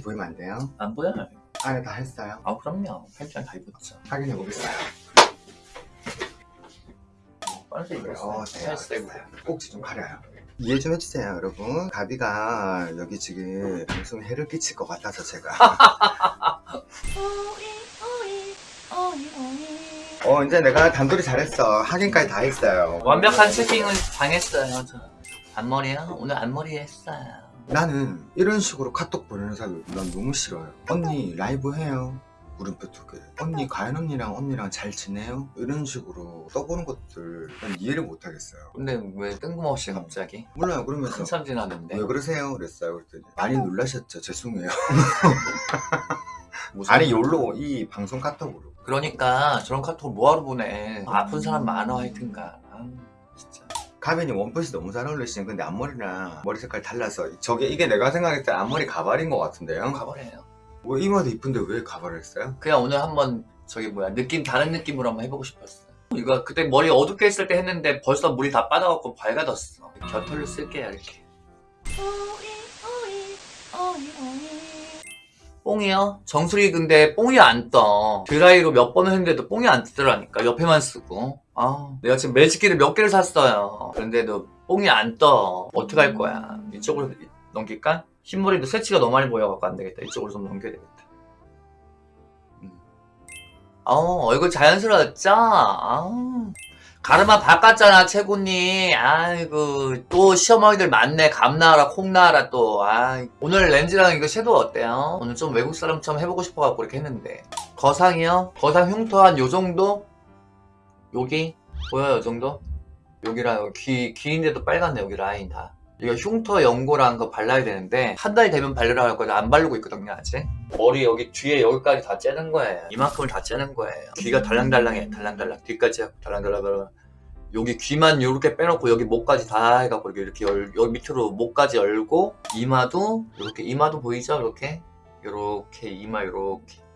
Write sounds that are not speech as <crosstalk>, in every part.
이렇게 보이면 안 돼요? 안 보여요? 안에 다 했어요? 아 그럼요 팬티랑 다 입었죠 확인해 보겠어요. 빨리 어, 입었어요 네, 알겠어요. 꼭지 좀 가려요. 이해 좀 해주세요, 여러분. 가비가 여기 지금 방송에 해를 끼칠 것 같아서 제가. <laughs> 어, 이제 내가 단돌이 잘했어. 확인까지 다 했어요. 완벽한 채팅을 당했어요 저 앞머리요? 오늘 앞머리 했어요 나는 이런 식으로 카톡 보내는 사람 난 너무 싫어요. 언니 라이브 해요. 물음표 두 개. 언니 가연 언니랑 언니랑 잘 지내요? 이런 식으로 써보는 것들 난 이해를 못 하겠어요. 근데 왜 뜬금없이 갑자기? 몰라요. 그러면서 한참 지났는데 왜 그러세요? 그랬어요. 그랬더니 많이 놀라셨죠? 죄송해요. <laughs> 아니 요로 이 방송 카톡으로. 그러니까 저런 카톡 뭐하러 보내 아픈 사람 많아 하여튼가 아, 진짜 가면이 원피스 너무 잘 어울리시네. 근데 앞머리랑 머리 색깔 달라서 저게 이게 내가 생각했을 때 앞머리 가발인 것 같은데요? 가버려요 뭐 이마도 이쁜데 왜 가발을 했어요? 그냥 오늘 한번 저기 뭐야 느낌 다른 느낌으로 한번 해보고 싶었어 이거 그때 머리 어둡게 했을 때 했는데 벌써 물이 다 빠져갖고 밝아졌어 겨털을 쓸게요 이렇게 뽕이요? 정수리 근데 뽕이 안떠 드라이로 몇 번을 했는데도 뽕이 안 뜨더라니까 옆에만 쓰고 아 내가 지금 매직기를 몇 개를 샀어요 그런데도 뽕이 안 떠 어떡할 거야 이쪽으로 넘길까? 흰머리도 새치가 너무 많이 보여갖고 안 되겠다 이쪽으로 좀 넘겨야 되겠다 음. 어 얼굴 자연스러웠죠? 아. 가르마 바꿨잖아 채구님 아이고 또 시어머니들 많네 감 나와라 콩 나와라 또 아, 오늘 렌즈랑 이거 섀도우 어때요? 오늘 좀 외국 사람처럼 해보고 싶어갖고 이렇게 했는데 거상이요? 거상 흉터 한 요정도? 여기? 보여요 요정도? 여기랑 여기 귀, 귀인데도 빨갛네 여기 라인 다. 이거 흉터 연고랑 거 발라야 되는데 한 달 되면 바르라 할 거지 안 바르고 있거든요 아직. 머리 여기 뒤에 여기까지 다 째는 거예요. 이만큼을 다 째는 거예요. 귀가 달랑달랑해 달랑달랑. 뒤까지 하고 달랑 달랑 여기 귀만 이렇게 빼놓고 여기 목까지 다 해갖고 이렇게, 열, 여기 밑으로 목까지 열고 이마도 이렇게 이마도 보이죠 이렇게? 이렇게 이마 이렇게. 음.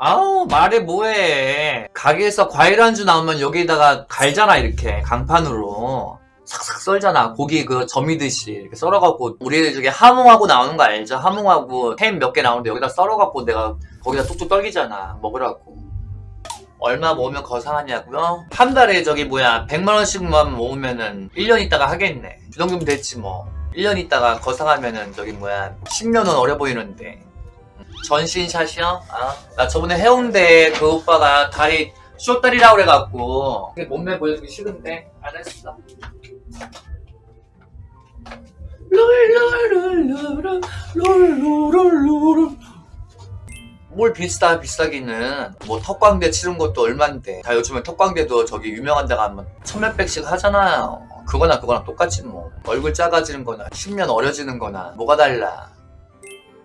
아우 말해 뭐해. 가게에서 과일 안주 나오면 여기다가 갈잖아 이렇게. 강판으로. 삭삭 썰잖아. 고기 그 점이듯이 이렇게 썰어갖고 우리 저기 하몽하고 나오는 거 알죠? 하몽하고 햄 몇 개 나오는데 여기다 썰어갖고 내가 거기다 뚝뚝 떨기잖아. 먹으라고. 얼마 모으면 거상하냐고요? 한 달에 저기 뭐야 100만원씩만 모으면은 1년 있다가 하겠네. 그 정도면 됐지 뭐. 1년 있다가 거상하면은 저기 뭐야 10년은 어려 보이는데 전신샷이요? 아, 나 저번에 해운대 그 오빠가 다리 쇼다리라고 그래갖고. 몸매 보여주기 싫은데 룰루룰루루 룰루룰루루. 뭘 비싸 비싸기는 뭐 턱광대 치른 것도 얼만데. 다 요즘에 턱광대도 저기 유명한 데가 하면 천몇백씩 하잖아요. 그거나 그거나 똑같지 뭐. 얼굴 작아지는 거나 10년 어려지는 거나 뭐가 달라. 뭐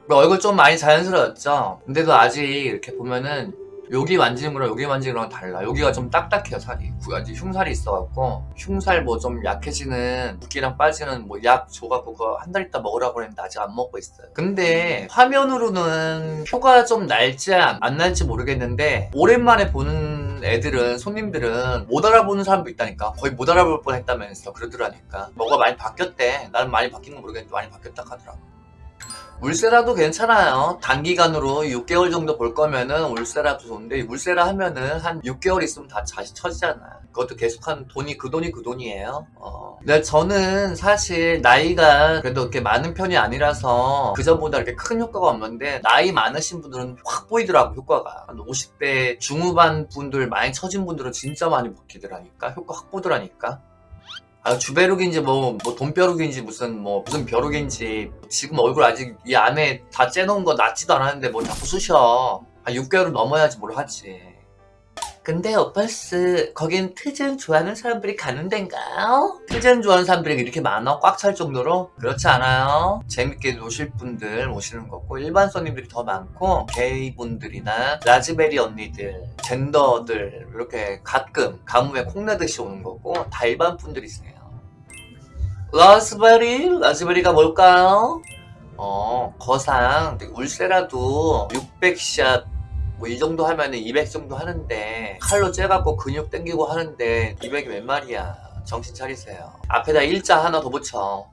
얼굴 좀 많이 자연스러웠죠. 근데도 아직 이렇게 보면은 여기 만지는 거랑 여기 만지는 거랑 달라. 여기가 좀 딱딱해요 살이. 아직 흉살이 있어갖고. 흉살 뭐 좀 약해지는 붓기랑 빠지는 뭐 약 줘갖고 그거 한 달 있다 먹으라고 했는데 아직 안 먹고 있어요. 근데 화면으로는 표가 좀 날지 안, 안 날지 모르겠는데 오랜만에 보는 애들은 손님들은 못 알아보는 사람도 있다니까. 거의 못 알아볼 뻔 했다면서 그러더라니까. 뭐가 많이 바뀌었대. 나는 많이 바뀐 건 모르겠는데 많이 바뀌었다 하더라고 울세라도 괜찮아요. 단기간으로 6개월 정도 볼 거면은 울세라도 좋은데 울세라 하면은 한 6개월 있으면 다 다시 처지잖아. 그것도 계속하는 돈이 그 돈이 그 돈이에요. 어. 근데 저는 사실 나이가 그래도 그렇게 많은 편이 아니라서 그전보다 이렇게 큰 효과가 없는데 나이 많으신 분들은 확 보이더라고 효과가. 한 50대 중후반 분들 많이 처진 분들은 진짜 많이 바뀌더라니까 효과 확 보더라니까. 아, 주베룩인지 뭐, 뭐 돈벼룩인지 무슨 뭐 무슨 벼룩인지 지금 얼굴 아직 이 안에 다 째놓은 거 낫지도 않았는데 뭐 자꾸 쑤셔. 한 6개월은 넘어야지 뭘 하지 근데 오빠스 거긴 트전 좋아하는 사람들이 가는 데인가요? 트전 좋아하는 사람들이 이렇게 많아? 꽉 찰 정도로? 그렇지 않아요 재밌게 노실 분들 오시는 거고 일반 손님들이 더 많고 게이 분들이나 라즈베리 언니들 젠더들 이렇게 가끔 가뭄에 콩나듯이 오는 거고 다 일반 분들이세요 라즈베리? 라즈베리가 뭘까요? 어 거상 울세라도 600샷 뭐 이 정도 하면은 200 정도 하는데 칼로 째갖고 근육 땡기고 하는데 200이 웬 말이야. 정신 차리세요. 앞에다 일자 하나 더 붙여.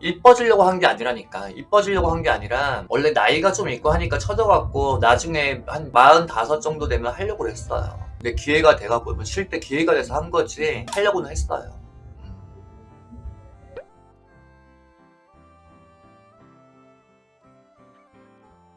이뻐지려고 한 게 아니라니까. 이뻐지려고 한 게 아니라 원래 나이가 좀 있고 하니까 쳐져갖고 나중에 한 45 정도 되면 하려고 했어요. 근데 기회가 돼갖고 쉴때 기회가 돼서 한 거지 하려고는 했어요